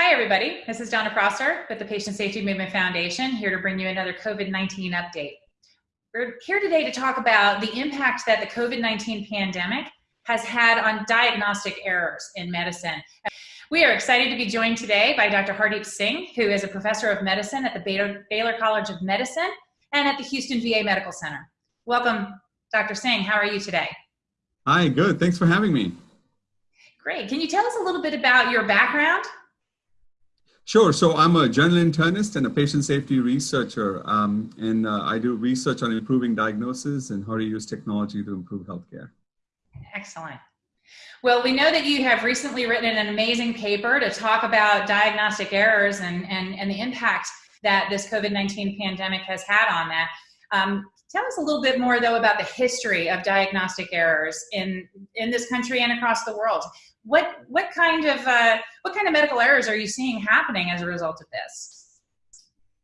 Hi, everybody. This is Donna Prosser with the Patient Safety Movement Foundation, here to bring you another COVID-19 update. We're here today to talk about the impact that the COVID-19 pandemic has had on diagnostic errors in medicine. We are excited to be joined today by Dr. Hardeep Singh, who is a professor of medicine at the Baylor, Baylor College of Medicine and at the Houston VA Medical Center. Welcome, Dr. Singh. How are you today? Hi, good. Thanks for having me. Great. Can you tell us a little bit about your background? Sure. So I'm a general internist and a patient safety researcher, um, and uh, I do research on improving diagnosis and how to use technology to improve healthcare. Excellent. Well, we know that you have recently written an amazing paper to talk about diagnostic errors and, and, and the impact that this COVID-19 pandemic has had on that. Um, tell us a little bit more though about the history of diagnostic errors in, in this country and across the world what what kind of uh, what kind of medical errors are you seeing happening as a result of this?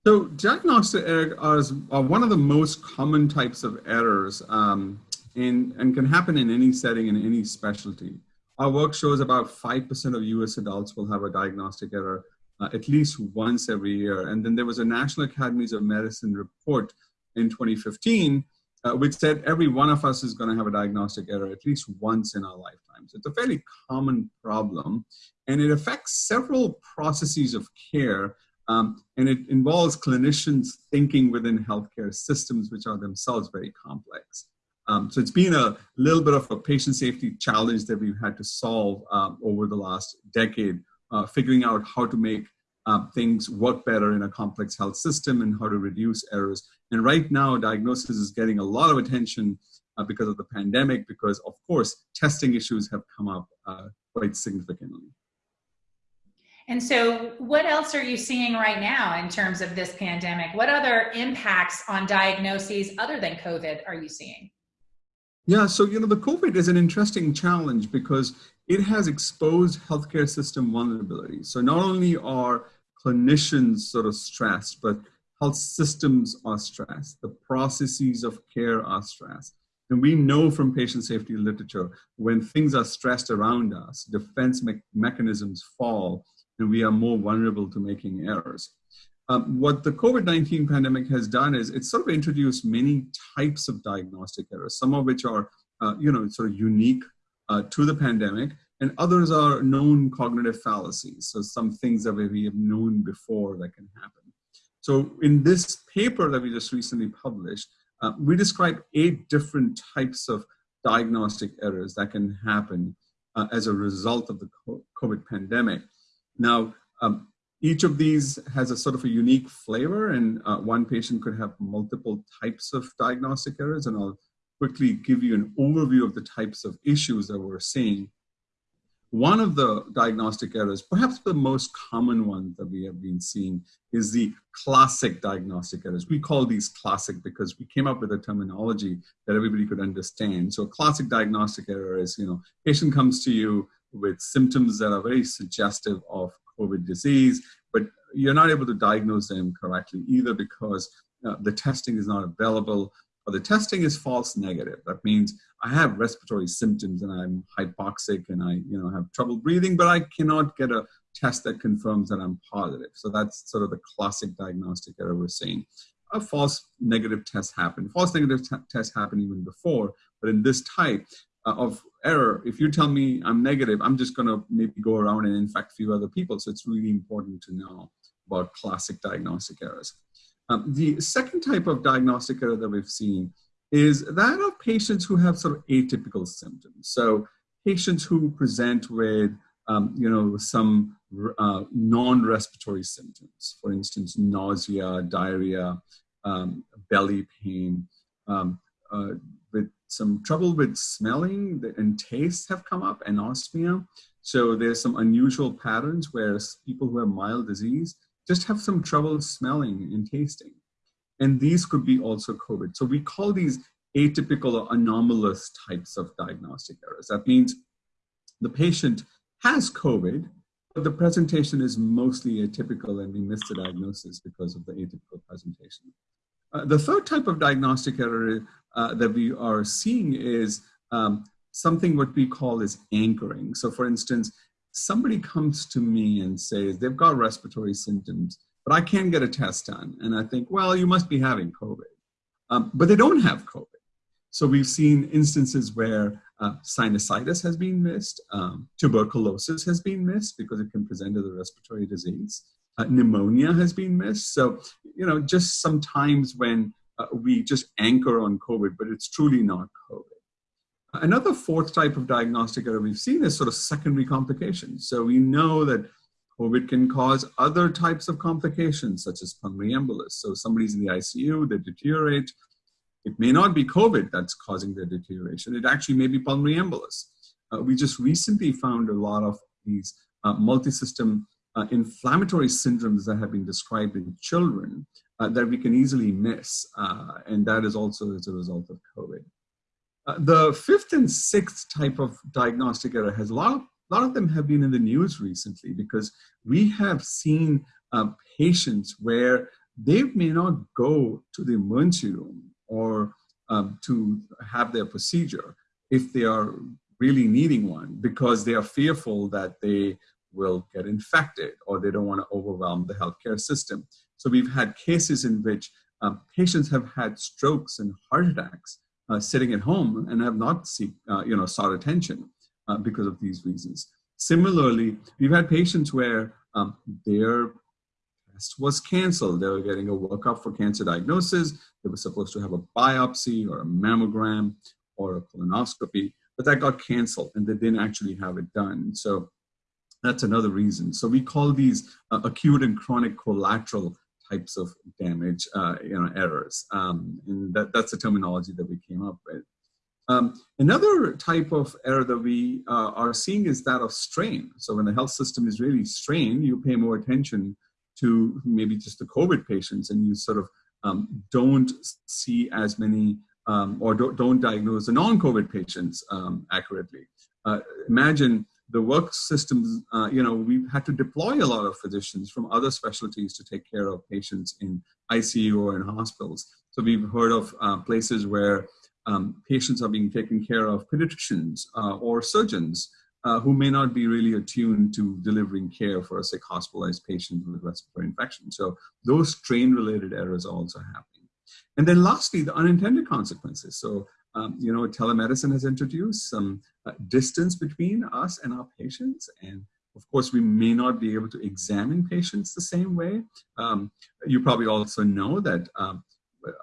So diagnostic errors are one of the most common types of errors um, in, and can happen in any setting in any specialty. Our work shows about 5% of US adults will have a diagnostic error uh, at least once every year. And then there was a National Academies of Medicine report in 2015 uh, which said every one of us is going to have a diagnostic error at least once in our lifetimes. It's a fairly common problem, and it affects several processes of care, um, and it involves clinicians thinking within healthcare systems, which are themselves very complex. Um, so it's been a little bit of a patient safety challenge that we've had to solve um, over the last decade, uh, figuring out how to make uh, things work better in a complex health system and how to reduce errors. And right now, diagnosis is getting a lot of attention uh, because of the pandemic, because of course, testing issues have come up uh, quite significantly. And so what else are you seeing right now in terms of this pandemic? What other impacts on diagnoses other than COVID are you seeing? Yeah, so you know, the COVID is an interesting challenge because it has exposed healthcare system vulnerabilities. So not only are clinicians sort of stressed, but health systems are stressed. The processes of care are stressed. And we know from patient safety literature, when things are stressed around us, defense me mechanisms fall, and we are more vulnerable to making errors. Um, what the COVID-19 pandemic has done is it's sort of introduced many types of diagnostic errors, some of which are, uh, you know, sort of unique uh, to the pandemic, and others are known cognitive fallacies. So some things that we have known before that can happen. So in this paper that we just recently published, uh, we describe eight different types of diagnostic errors that can happen uh, as a result of the COVID pandemic. Now, um, each of these has a sort of a unique flavor and uh, one patient could have multiple types of diagnostic errors and I'll quickly give you an overview of the types of issues that we're seeing. One of the diagnostic errors, perhaps the most common one that we have been seeing is the classic diagnostic errors. We call these classic because we came up with a terminology that everybody could understand. So a classic diagnostic error is, you know, patient comes to you with symptoms that are very suggestive of COVID disease, but you're not able to diagnose them correctly either because uh, the testing is not available or the testing is false negative. That means I have respiratory symptoms and I'm hypoxic and I you know have trouble breathing, but I cannot get a test that confirms that I'm positive. So that's sort of the classic diagnostic error we're seeing. A false negative test happened. False negative tests happened even before, but in this type, uh, of error, if you tell me I'm negative, I'm just going to maybe go around and infect a few other people. So it's really important to know about classic diagnostic errors. Um, the second type of diagnostic error that we've seen is that of patients who have sort of atypical symptoms. So patients who present with, um, you know, some uh, non-respiratory symptoms, for instance, nausea, diarrhea, um, belly pain, um, uh, with some trouble with smelling and taste have come up, anosmia. So there's some unusual patterns where people who have mild disease just have some trouble smelling and tasting. And these could be also COVID. So we call these atypical or anomalous types of diagnostic errors. That means the patient has COVID, but the presentation is mostly atypical and we miss the diagnosis because of the atypical presentation. Uh, the third type of diagnostic error uh, that we are seeing is um, something what we call is anchoring. So for instance, somebody comes to me and says they've got respiratory symptoms, but I can't get a test done. And I think, well, you must be having COVID. Um, but they don't have COVID. So we've seen instances where uh, sinusitis has been missed, um, tuberculosis has been missed because it can present as a respiratory disease, uh, pneumonia has been missed. So, you know, just sometimes when uh, we just anchor on COVID, but it's truly not COVID. Another fourth type of diagnostic error we've seen is sort of secondary complications. So we know that COVID can cause other types of complications, such as pulmonary embolus. So somebody's in the ICU, they deteriorate, it may not be COVID that's causing their deterioration. It actually may be pulmonary embolus. Uh, we just recently found a lot of these uh, multi-system uh, inflammatory syndromes that have been described in children uh, that we can easily miss. Uh, and that is also as a result of COVID. Uh, the fifth and sixth type of diagnostic error has a lot of, lot of them have been in the news recently because we have seen patients where they may not go to the emergency room or um, to have their procedure if they are really needing one because they are fearful that they will get infected or they don't want to overwhelm the healthcare system. So we've had cases in which um, patients have had strokes and heart attacks uh, sitting at home and have not seek, uh, you know, sought attention uh, because of these reasons. Similarly, we've had patients where um, their test was canceled. They were getting a workup for cancer diagnosis. They were supposed to have a biopsy or a mammogram or a colonoscopy, but that got canceled and they didn't actually have it done. So that's another reason. So we call these uh, acute and chronic collateral types of damage, uh, you know, errors. Um, and that, that's the terminology that we came up with. Um, another type of error that we uh, are seeing is that of strain. So when the health system is really strained, you pay more attention to maybe just the COVID patients and you sort of um, don't see as many um, or don't, don't, diagnose the non-COVID patients um, accurately. Uh, imagine the work systems, uh, you know, we've had to deploy a lot of physicians from other specialties to take care of patients in ICU or in hospitals. So we've heard of uh, places where um, patients are being taken care of pediatricians uh, or surgeons uh, who may not be really attuned to delivering care for a sick hospitalized patient with respiratory infection. So those strain-related errors are also happening. And then lastly, the unintended consequences. So, um, you know, telemedicine has introduced some uh, distance between us and our patients. And of course, we may not be able to examine patients the same way. Um, you probably also know that um,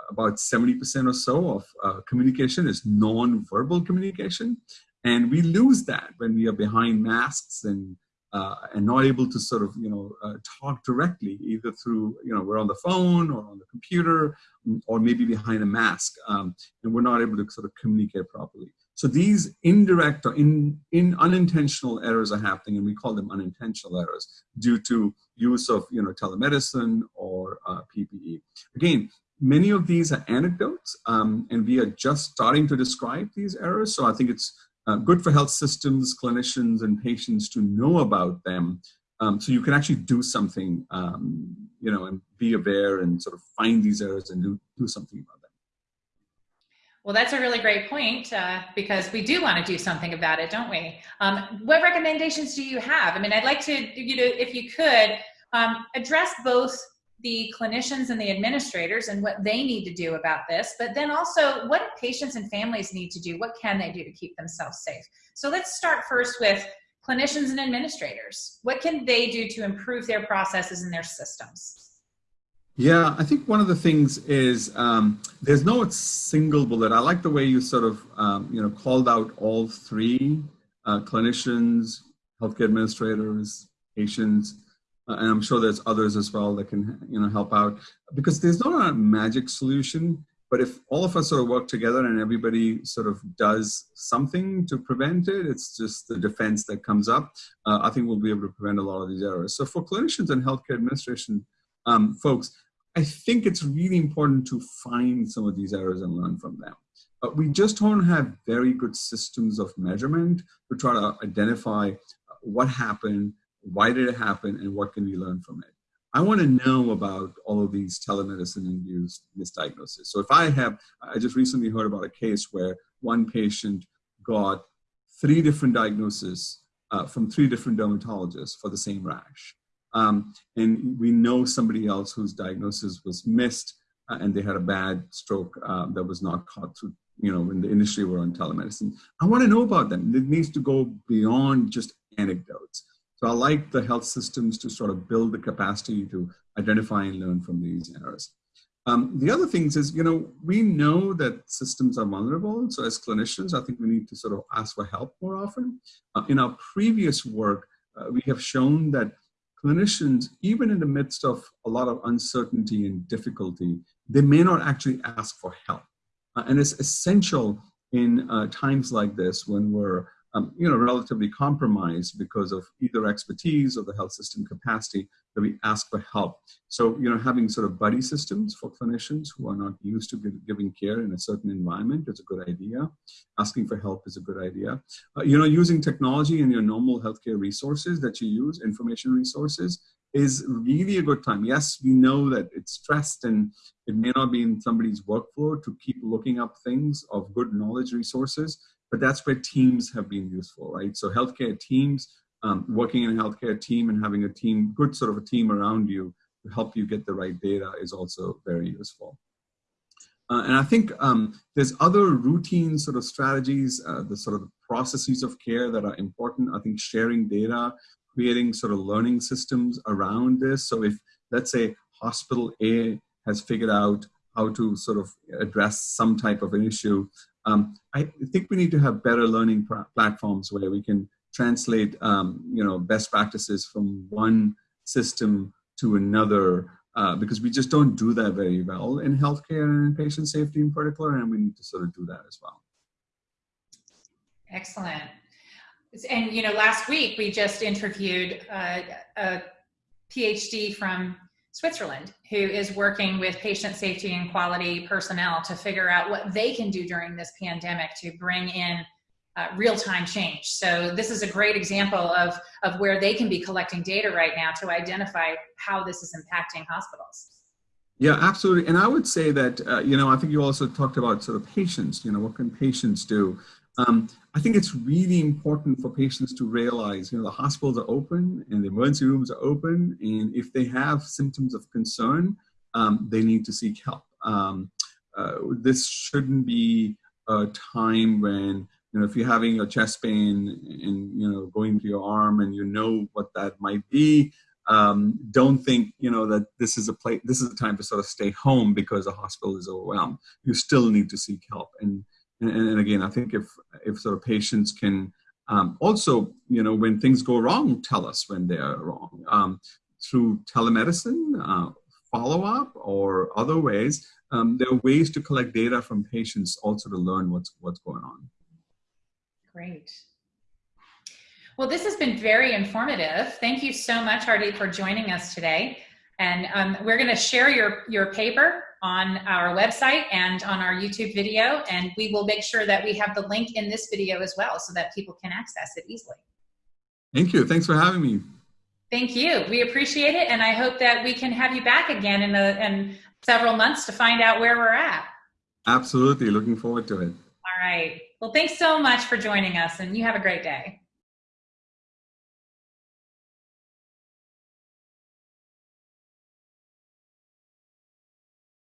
about 70% or so of uh, communication is non-verbal communication. And we lose that when we are behind masks and uh, and not able to sort of you know uh, talk directly either through you know we're on the phone or on the computer mm, or maybe behind a mask um, and we're not able to sort of communicate properly. So these indirect or in, in unintentional errors are happening and we call them unintentional errors due to use of you know telemedicine or uh, ppe again many of these are anecdotes um, and we are just starting to describe these errors so i think it's uh, good for health systems, clinicians, and patients to know about them um, so you can actually do something, um, you know, and be aware and sort of find these errors and do, do something about them. Well, that's a really great point uh, because we do want to do something about it, don't we? Um, what recommendations do you have? I mean, I'd like to, you know, if you could um, address both the clinicians and the administrators and what they need to do about this, but then also what patients and families need to do? What can they do to keep themselves safe? So let's start first with clinicians and administrators. What can they do to improve their processes and their systems? Yeah, I think one of the things is um, there's no single bullet. I like the way you sort of, um, you know, called out all three, uh, clinicians, healthcare administrators, patients, and I'm sure there's others as well that can you know help out because there's not a magic solution. But if all of us sort of work together and everybody sort of does something to prevent it, it's just the defense that comes up. Uh, I think we'll be able to prevent a lot of these errors. So for clinicians and healthcare administration um, folks, I think it's really important to find some of these errors and learn from them. But we just don't have very good systems of measurement to try to identify what happened, why did it happen and what can we learn from it? I want to know about all of these telemedicine induced misdiagnoses. So if I have, I just recently heard about a case where one patient got three different diagnoses uh, from three different dermatologists for the same rash. Um, and we know somebody else whose diagnosis was missed uh, and they had a bad stroke uh, that was not caught through, you know, when the initially were on telemedicine. I want to know about them. It needs to go beyond just anecdotes. So I like the health systems to sort of build the capacity to identify and learn from these errors. Um, the other things is, you know, we know that systems are vulnerable. So as clinicians, I think we need to sort of ask for help more often. Uh, in our previous work, uh, we have shown that clinicians, even in the midst of a lot of uncertainty and difficulty, they may not actually ask for help. Uh, and it's essential in uh, times like this when we're um, you know, relatively compromised because of either expertise or the health system capacity that we ask for help. So, you know, having sort of buddy systems for clinicians who are not used to giving care in a certain environment is a good idea. Asking for help is a good idea. Uh, you know, using technology in your normal healthcare resources that you use, information resources, is really a good time. Yes, we know that it's stressed and it may not be in somebody's workflow to keep looking up things of good knowledge resources, but that's where teams have been useful, right? So healthcare teams, um, working in a healthcare team and having a team, good sort of a team around you to help you get the right data is also very useful. Uh, and I think um, there's other routine sort of strategies, uh, the sort of processes of care that are important. I think sharing data, creating sort of learning systems around this. So if, let's say, hospital A has figured out how to sort of address some type of an issue, um, I think we need to have better learning platforms where we can translate, um, you know, best practices from one system to another uh, because we just don't do that very well in healthcare and in patient safety in particular, and we need to sort of do that as well. Excellent. And, you know, last week we just interviewed uh, a PhD from Switzerland, who is working with patient safety and quality personnel to figure out what they can do during this pandemic to bring in uh, real-time change. So this is a great example of, of where they can be collecting data right now to identify how this is impacting hospitals. Yeah, absolutely. And I would say that, uh, you know, I think you also talked about sort of patients, you know, what can patients do? Um, I think it's really important for patients to realize, you know, the hospitals are open and the emergency rooms are open, and if they have symptoms of concern, um, they need to seek help. Um, uh, this shouldn't be a time when, you know, if you're having a chest pain and, you know, going to your arm and you know what that might be, um, don't think, you know, that this is a place, this is a time to sort of stay home because the hospital is overwhelmed. You still need to seek help. And and, and again, I think if if sort of patients can um, also, you know, when things go wrong, tell us when they're wrong um, through telemedicine, uh, follow up, or other ways. Um, there are ways to collect data from patients also to learn what's what's going on. Great. Well, this has been very informative. Thank you so much, Hardeep, for joining us today. And um, we're going to share your, your paper on our website and on our YouTube video, and we will make sure that we have the link in this video as well so that people can access it easily. Thank you. Thanks for having me. Thank you. We appreciate it, and I hope that we can have you back again in, a, in several months to find out where we're at. Absolutely. Looking forward to it. All right. Well, thanks so much for joining us, and you have a great day.